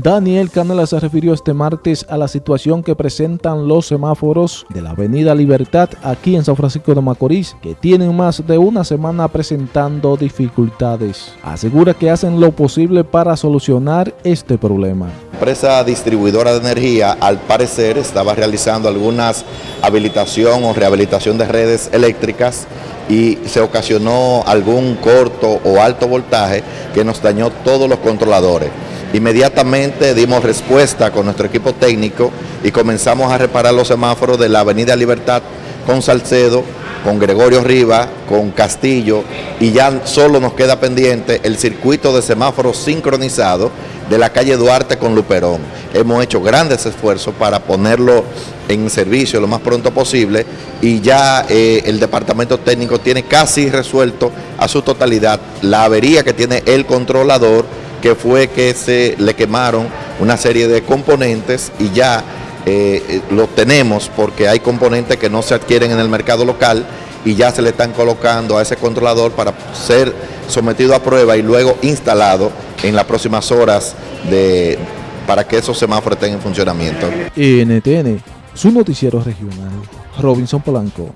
Daniel Canela se refirió este martes a la situación que presentan los semáforos de la Avenida Libertad aquí en San Francisco de Macorís, que tienen más de una semana presentando dificultades. Asegura que hacen lo posible para solucionar este problema. La empresa distribuidora de energía, al parecer, estaba realizando algunas habilitación o rehabilitación de redes eléctricas y se ocasionó algún corto o alto voltaje que nos dañó todos los controladores. Inmediatamente dimos respuesta con nuestro equipo técnico y comenzamos a reparar los semáforos de la Avenida Libertad con Salcedo, con Gregorio Rivas, con Castillo y ya solo nos queda pendiente el circuito de semáforos sincronizado de la calle Duarte con Luperón. Hemos hecho grandes esfuerzos para ponerlo en servicio lo más pronto posible y ya eh, el departamento técnico tiene casi resuelto a su totalidad la avería que tiene el controlador que fue que se le quemaron una serie de componentes y ya eh, eh, lo tenemos porque hay componentes que no se adquieren en el mercado local y ya se le están colocando a ese controlador para ser sometido a prueba y luego instalado en las próximas horas de, para que esos semáforos estén en funcionamiento. NTN, su noticiero regional, Robinson Polanco.